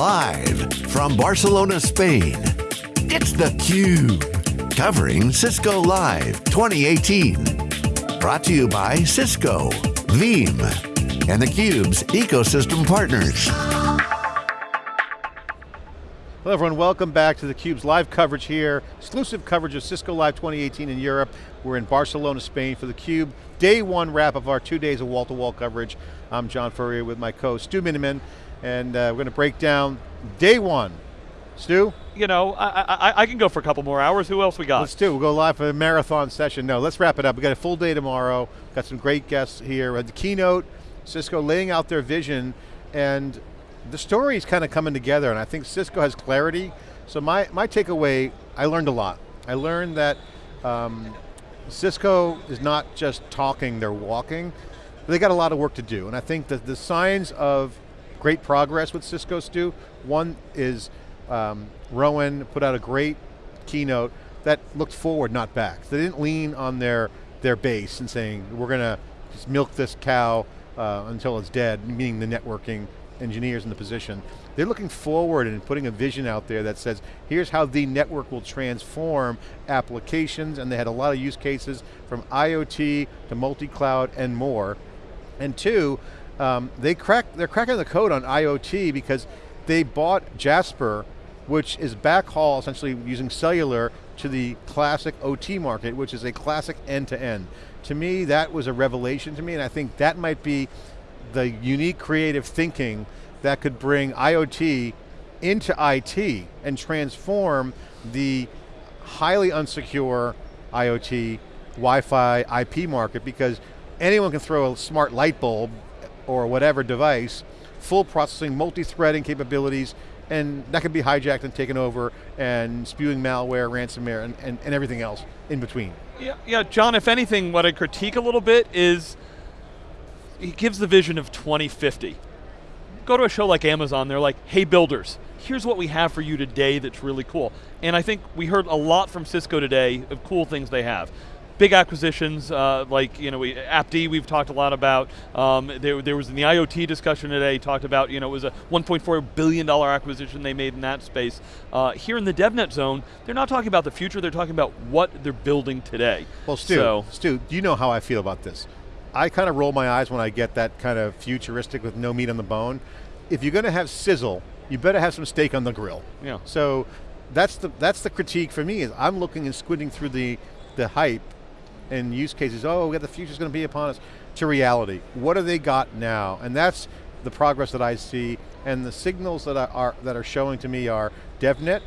Live from Barcelona, Spain, it's theCUBE. Covering Cisco Live 2018. Brought to you by Cisco, Veeam, and theCUBE's ecosystem partners. Hello everyone, welcome back to theCUBE's live coverage here. Exclusive coverage of Cisco Live 2018 in Europe. We're in Barcelona, Spain for theCUBE. Day one wrap of our two days of wall-to-wall -wall coverage. I'm John Furrier with my co, Stu Miniman, and uh, we're going to break down day one. Stu? You know, I, I, I, can go for a couple more hours. Who else we got? Let's do. We'll go live for a marathon session. No, let's wrap it up. We got a full day tomorrow. Got some great guests here. At the keynote, Cisco laying out their vision, and the story is kind of coming together, and I think Cisco has clarity. So my, my takeaway, I learned a lot. I learned that um, Cisco is not just talking, they're walking. They got a lot of work to do, and I think that the signs of great progress with Cisco, Stu. One is um, Rowan put out a great keynote that looked forward, not back. They didn't lean on their, their base and saying, we're going to just milk this cow uh, until it's dead, meaning the networking engineers in the position. They're looking forward and putting a vision out there that says, here's how the network will transform applications, and they had a lot of use cases from IoT to multi-cloud and more. And two, um, they crack, they're cracking the code on IoT because they bought Jasper, which is backhaul essentially using cellular to the classic OT market, which is a classic end-to-end. -end. To me, that was a revelation to me, and I think that might be the unique creative thinking that could bring IoT into IT and transform the highly unsecure IoT, Wi-Fi, IP market because anyone can throw a smart light bulb or whatever device, full processing, multi-threading capabilities, and that can be hijacked and taken over and spewing malware, ransomware, and, and, and everything else in between. Yeah, yeah, John, if anything, what I critique a little bit is he gives the vision of 2050. Go to a show like Amazon, they're like, hey builders, here's what we have for you today that's really cool. And I think we heard a lot from Cisco today of cool things they have big acquisitions uh, like you know we, AppD we've talked a lot about. Um, there, there, was in the IoT discussion today talked about you know it was a 1.4 billion dollar acquisition they made in that space. Uh, here in the DevNet zone, they're not talking about the future. They're talking about what they're building today. Well, Stu, so, Stu, do you know how I feel about this? I kind of roll my eyes when I get that kind of futuristic with no meat on the bone. If you're going to have sizzle, you better have some steak on the grill. Yeah. So that's the that's the critique for me is I'm looking and squinting through the the hype and use cases, oh, yeah, the future's going to be upon us, to reality. What do they got now? And that's the progress that I see, and the signals that are, that are showing to me are DevNet,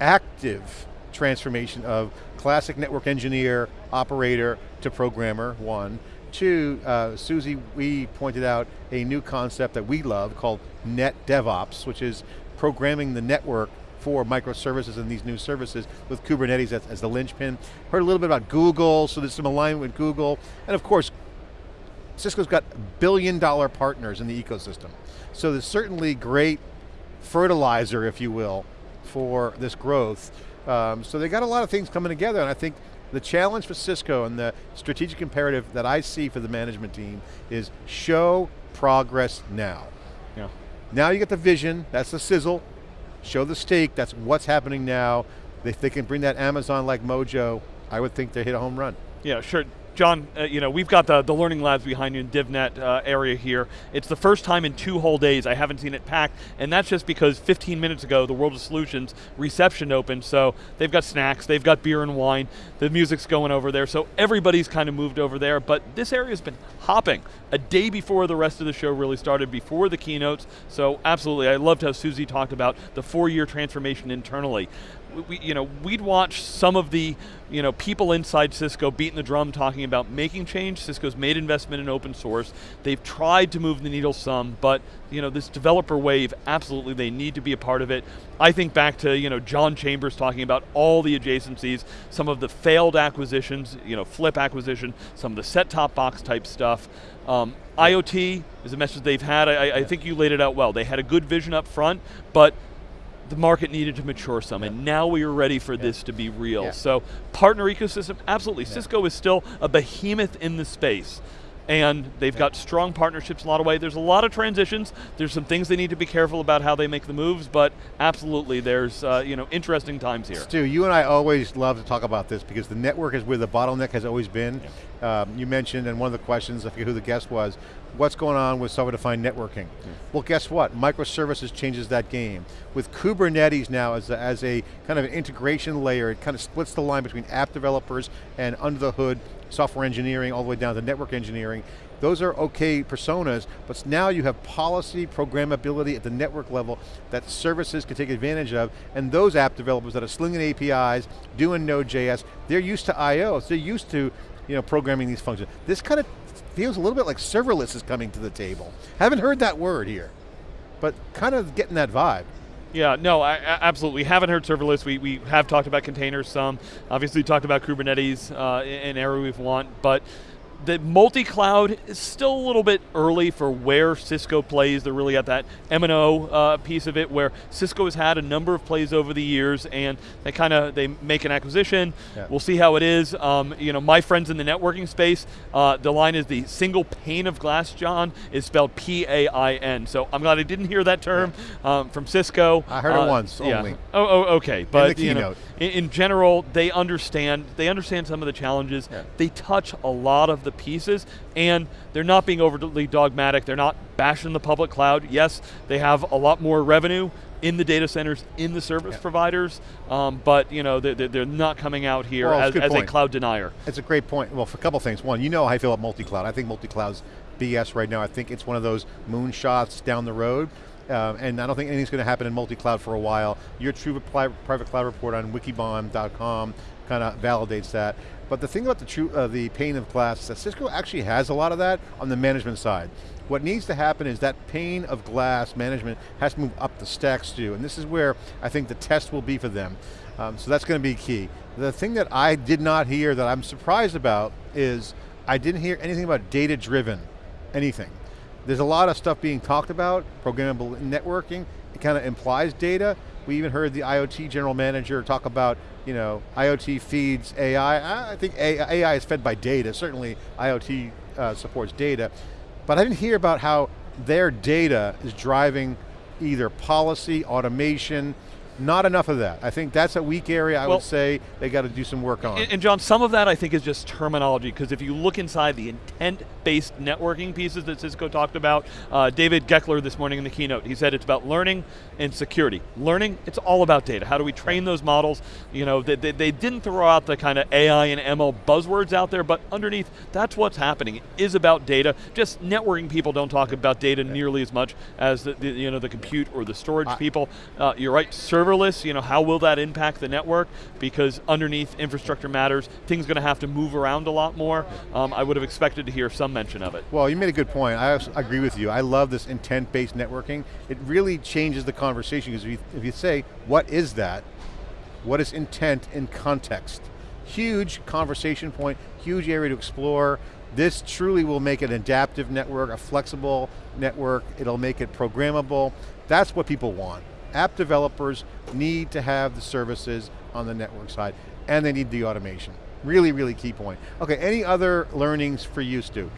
active transformation of classic network engineer, operator to programmer, one. Two, uh, Susie, we pointed out a new concept that we love called Net DevOps, which is programming the network for microservices and these new services with Kubernetes as, as the linchpin. Heard a little bit about Google, so there's some alignment with Google. And of course, Cisco's got billion dollar partners in the ecosystem. So there's certainly great fertilizer, if you will, for this growth. Um, so they got a lot of things coming together and I think the challenge for Cisco and the strategic imperative that I see for the management team is show progress now. Yeah. Now you get the vision, that's the sizzle, show the steak, that's what's happening now. If they can bring that Amazon-like mojo, I would think they hit a home run. Yeah, sure. John, uh, you know, we've got the, the learning labs behind you in DevNet uh, area here. It's the first time in two whole days. I haven't seen it packed, and that's just because 15 minutes ago, the World of Solutions reception opened, so they've got snacks, they've got beer and wine, the music's going over there, so everybody's kind of moved over there, but this area's been hopping a day before the rest of the show really started, before the keynotes, so absolutely, I loved how Susie talked about the four-year transformation internally we, you know, we'd watch some of the you know, people inside Cisco beating the drum talking about making change. Cisco's made investment in open source. They've tried to move the needle some, but you know, this developer wave, absolutely they need to be a part of it. I think back to you know, John Chambers talking about all the adjacencies, some of the failed acquisitions, you know, flip acquisition, some of the set-top box type stuff. Um, IoT is a message they've had. I, I think you laid it out well. They had a good vision up front, but the market needed to mature some, yeah. and now we are ready for yeah. this to be real. Yeah. So partner ecosystem, absolutely. Cisco is still a behemoth in the space, and they've got strong partnerships in a lot of ways. There's a lot of transitions. There's some things they need to be careful about how they make the moves, but absolutely, there's uh, you know interesting times here. Stu, you and I always love to talk about this because the network is where the bottleneck has always been. Yeah. Um, you mentioned, and one of the questions, I forget who the guest was, what's going on with software-defined networking? Yeah. Well, guess what? Microservices changes that game. With Kubernetes now as a, as a kind of an integration layer, it kind of splits the line between app developers and under the hood software engineering all the way down to network engineering. Those are okay personas, but now you have policy, programmability at the network level that services can take advantage of, and those app developers that are slinging APIs, doing Node.js, they're used to I.O., so they're used to you know, programming these functions. This kind of feels a little bit like serverless is coming to the table. Haven't heard that word here, but kind of getting that vibe. Yeah, no, I, absolutely. We haven't heard serverless. We, we have talked about containers some. Obviously, talked about Kubernetes, uh, an area we want, but the multi-cloud is still a little bit early for where Cisco plays. They're really at that M&O uh, piece of it where Cisco has had a number of plays over the years and they kind of, they make an acquisition. Yeah. We'll see how it is. Um, you know, my friends in the networking space, uh, the line is the single pane of glass, John, is spelled P-A-I-N. So I'm glad I didn't hear that term yeah. um, from Cisco. I heard uh, it once, yeah. only. Oh, oh okay. But you know, in, in, general, they understand, they understand some of the challenges. They touch a lot of the pieces, and they're not being overly dogmatic. They're not bashing the public cloud. Yes, they have a lot more revenue in the data centers, in the service yeah. providers, um, but you know they're, they're, not coming out here well, as, a, as a, cloud denier. It's a great point. Well, for a couple things. One, you know how I feel about multi-cloud. I think multi-cloud's BS right now. I think it's one of those moonshots down the road. Uh, and I don't think anything's going to happen in multi-cloud for a while. Your true private cloud report on wikibon.com kind of validates that. But the thing about the, true, uh, the pane of glass is that Cisco actually has a lot of that on the management side. What needs to happen is that pane of glass management has to move up the stacks too, and this is where I think the test will be for them. Um, so that's going to be key. The thing that I did not hear that I'm surprised about is I didn't hear anything about data-driven, anything. There's a lot of stuff being talked about, programmable networking, it kind of implies data. We even heard the IoT general manager talk about you know, IoT feeds AI. I think AI is fed by data. Certainly IoT uh, supports data. But I didn't hear about how their data is driving either policy, automation, not enough of that. I think that's a weak area I well, would say they got to do some work on. And, and John, some of that I think is just terminology, because if you look inside the intent-based networking pieces that Cisco talked about, uh, David Goeckeler this morning in the keynote, he said it's about learning and security. Learning, it's all about data. How do we train those models? You know, they, they, they didn't throw out the kind of AI and ML buzzwords out there, but underneath, that's what's happening. It is about data. Just networking people don't talk about data nearly as much as the, the, you know, the compute or the storage people. Uh, you're right, server serverless, you know, how will that impact the network? Because underneath infrastructure matters, things going to have to move around a lot more. Um, I would have expected to hear some mention of it. Well, you made a good point. I agree with you. I love this intent-based networking. It really changes the conversation because if, if you say, what is that? What is intent in context? Huge conversation point, huge area to explore. This truly will make an adaptive network, a flexible network. It'll make it programmable. That's what people want app developers need to have the services on the network side, and they need the automation. Really, really key point. Okay, any other learnings for you, Stu?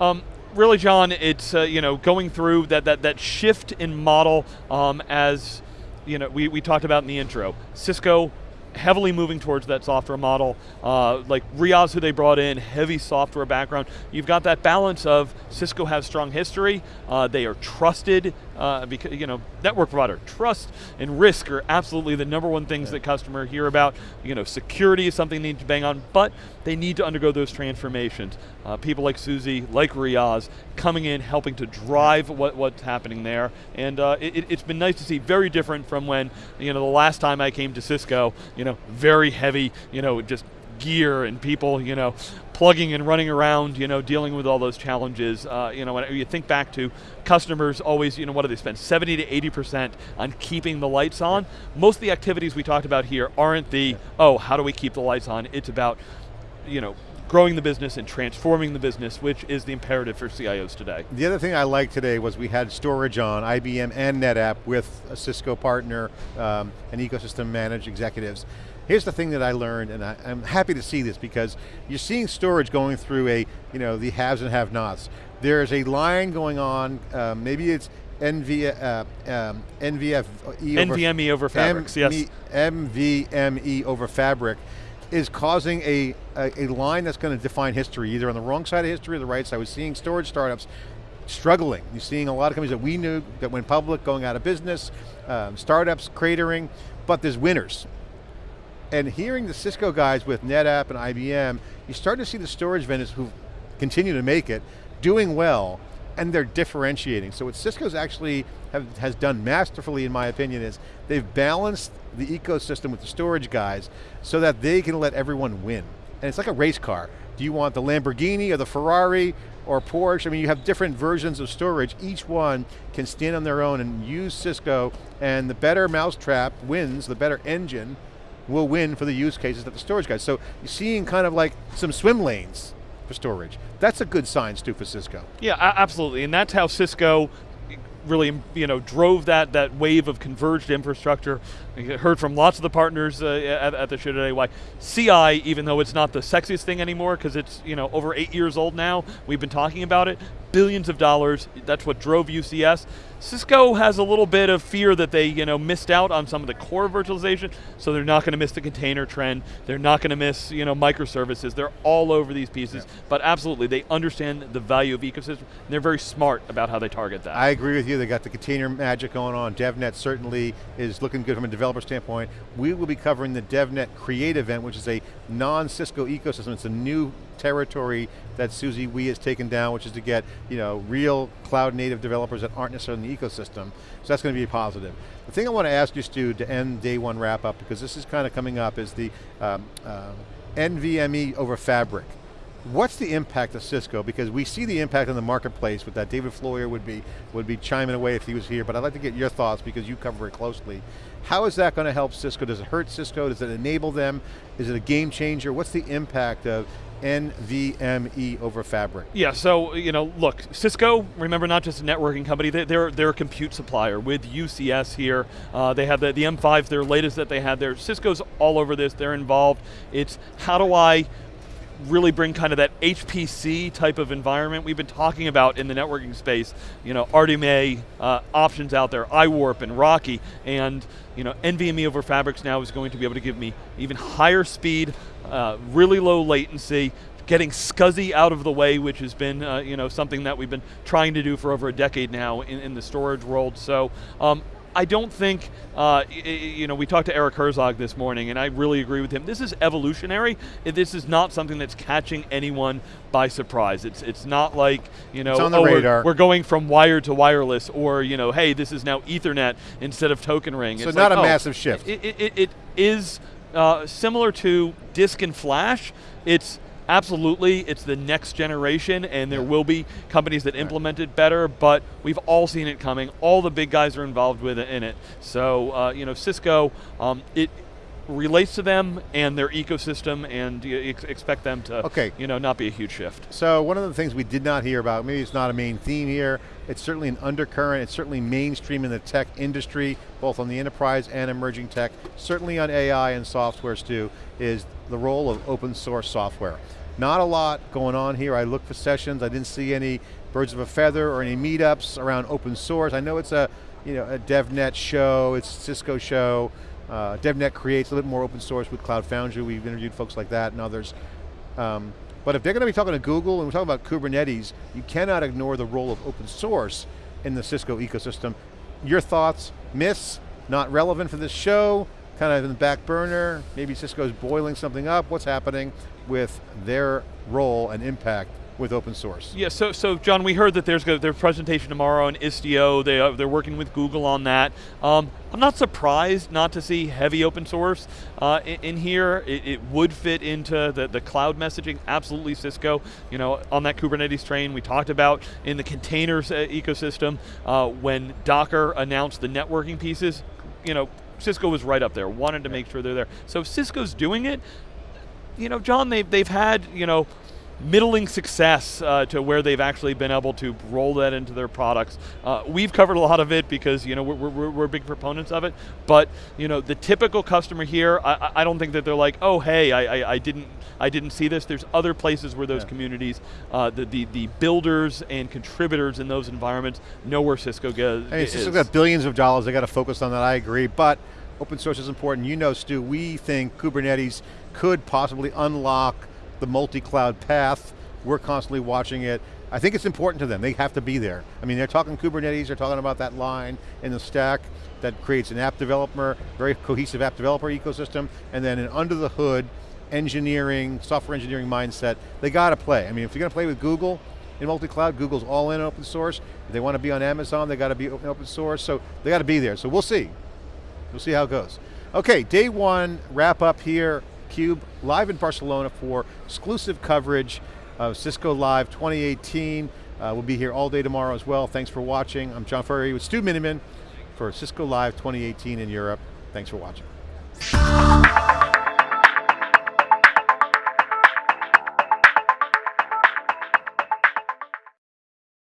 Um, really, John, it's uh, you know going through that that that shift in model um, as you know we, we talked about in the intro. Cisco heavily moving towards that software model. Uh, like Riaz, who they brought in, heavy software background. You've got that balance of Cisco has strong history, uh, they are trusted, uh, because you know, network provider, trust and risk are absolutely the number one things yeah. that customer hear about. You know, security is something they need to bang on, but they need to undergo those transformations. Uh, people like Susie, like Riaz, coming in, helping to drive what, what's happening there. And uh, it, has been nice to see, very different from when, you know, the last time I came to Cisco, you know, very heavy, you know, just gear and people, you know, plugging and running around, you know, dealing with all those challenges. Uh, you know, when you think back to customers always, you know, what do they spend? 70 to 80% on keeping the lights on. Most of the activities we talked about here aren't the, oh, how do we keep the lights on? It's about, you know, growing the business and transforming the business, which is the imperative for CIOs today. The other thing I liked today was we had storage on, IBM and NetApp with a Cisco partner um, and ecosystem managed executives. Here's the thing that I learned, and I, am happy to see this because you're seeing storage going through a, you know, the haves and have-nots. There's a line going on, uh, maybe it's NV, uh, um, NVFE NVMe over, over fabrics, yes. NVMe over fabric is causing a, a, a line that's going to define history, either on the wrong side of history or the right side. We're seeing storage startups struggling. You're seeing a lot of companies that we knew that went public, going out of business, um, startups cratering, but there's winners. And hearing the Cisco guys with NetApp and IBM, you start to see the storage vendors who continue to make it, doing well, and they're differentiating. So what Cisco's actually have, has done masterfully, in my opinion, is they've balanced the ecosystem with the storage guys so that they can let everyone win. And it's like a race car. Do you want the Lamborghini or the Ferrari or Porsche? I mean, you have different versions of storage. Each one can stand on their own and use Cisco, and the better mousetrap wins, the better engine will win for the use cases that the storage guys. So you're seeing kind of like some swim lanes for storage. That's a good sign, Stu, for Cisco. Yeah, absolutely, and that's how Cisco really you know drove that that wave of converged infrastructure. I heard from lots of the partners uh, at, at, the show today why CI, even though it's not the sexiest thing anymore because it's you know over eight years old now, we've been talking about it, billions of dollars. That's what drove UCS. Cisco has a little bit of fear that they you know missed out on some of the core virtualization, so they're not going to miss the container trend. They're not going to miss you know microservices. They're all over these pieces, yeah. but absolutely they understand the value of ecosystem. they're very smart about how they target that. I agree with you. They got the container magic going on. DevNet certainly is looking good from a developer standpoint. We will be covering the DevNet Create event, which is a non-Cisco ecosystem. It's a new territory that Susie Wee has taken down, which is to get you know real cloud native developers that aren't necessarily in the ecosystem. So that's going to be positive. The thing I want to ask you, Stu, to end day one wrap up, because this is kind of coming up, is the um, uh, NVMe over Fabric. What's the impact of Cisco? Because we see the impact on the marketplace with that. David Floyer would be would be chiming away if he was here, but I'd like to get your thoughts because you cover it closely. How is that going to help Cisco? Does it hurt Cisco? Does it enable them? Is it a game changer? What's the impact of NVMe over Fabric. Yeah, so you know, look, Cisco, remember not just a networking company, they, are they're a compute supplier with UCS here. Uh, they have the, the M5, their latest that they had there. Cisco's all over this, they're involved. It's how do I really bring kind of that HPC type of environment we've been talking about in the networking space. You know, RDMA uh, options out there, iWarp and RoCE, and you know, NVMe over Fabrics now is going to be able to give me even higher speed, uh, really low latency, getting SCSI out of the way, which has been uh, you know something that we've been trying to do for over a decade now in, in the storage world. So um, I don't think, uh, you know, we talked to Eric Herzog this morning, and I really agree with him. This is evolutionary. This is not something that's catching anyone by surprise. It's it's not like you know, oh, we're, we're, going from wired to wireless, or you know, hey, this is now Ethernet instead of token ring. So it's not like, a oh, massive shift. It, it, it, it is uh, similar to disk and flash. It's absolutely, it's the next generation and there will be companies that implement it better, but we've all seen it coming. All the big guys are involved with it in it. So, uh, you know, Cisco, um, it, relates to them and their ecosystem and you ex expect them to okay. you know, not be a huge shift. So one of the things we did not hear about, maybe it's not a main theme here, it's certainly an undercurrent, it's certainly mainstream in the tech industry, both on the enterprise and emerging tech, certainly on AI and software too, is the role of open source software. Not a lot going on here. I looked for sessions. I didn't see any birds of a feather or any meetups around open source. I know it's a, you know, a DevNet show, it's Cisco show. Uh, DevNet creates a little more open source with Cloud Foundry. We've interviewed folks like that and others. Um, but if they're going to be talking to Google and we're talking about Kubernetes, you cannot ignore the role of open source in the Cisco ecosystem. Your thoughts, myths, not relevant for this show, kind of in the back burner, maybe Cisco's boiling something up, what's happening with their role and impact with open source. Yeah, so, so John, we heard that there's their presentation tomorrow on Istio, they, uh, they're working with Google on that. Um, I'm not surprised not to see heavy open source uh, in, in, here. It, it, would fit into the, the cloud messaging, absolutely Cisco. You know, on that Kubernetes train we talked about in the containers uh, ecosystem, uh, when Docker announced the networking pieces, you know, Cisco was right up there, wanted to make sure they're there. So if Cisco's doing it, you know, John, they've, they've had, you know, middling success uh, to where they've actually been able to roll that into their products. Uh, we've covered a lot of it because you know we're, we're, we're, big proponents of it, but you know the typical customer here, I, I don't think that they're like, oh hey, I, I, I didn't I didn't see this. There's other places where those yeah. communities, uh, the, the the builders and contributors in those environments know where Cisco goes. Hey, Cisco's got billions of dollars. They got to focus on that. I agree, but open source is important. You know, Stu, we think Kubernetes could possibly unlock the multi-cloud path. We're constantly watching it. I think it's important to them. They have to be there. I mean, they're talking Kubernetes, they're talking about that line in the stack that creates an app developer, very cohesive app developer ecosystem, and then an under the hood engineering, software engineering mindset. They got to play. I mean, if you're going to play with Google in multi-cloud, Google's all in open source. If they want to be on Amazon, they got to be open source, so they got to be there. So we'll see. We'll see how it goes. Okay, day one, wrap up here. Cube live in Barcelona for exclusive coverage of Cisco Live 2018. Uh, we'll be here all day tomorrow as well. Thanks for watching. I'm John Furrier with Stu Miniman for Cisco Live 2018 in Europe. Thanks for watching.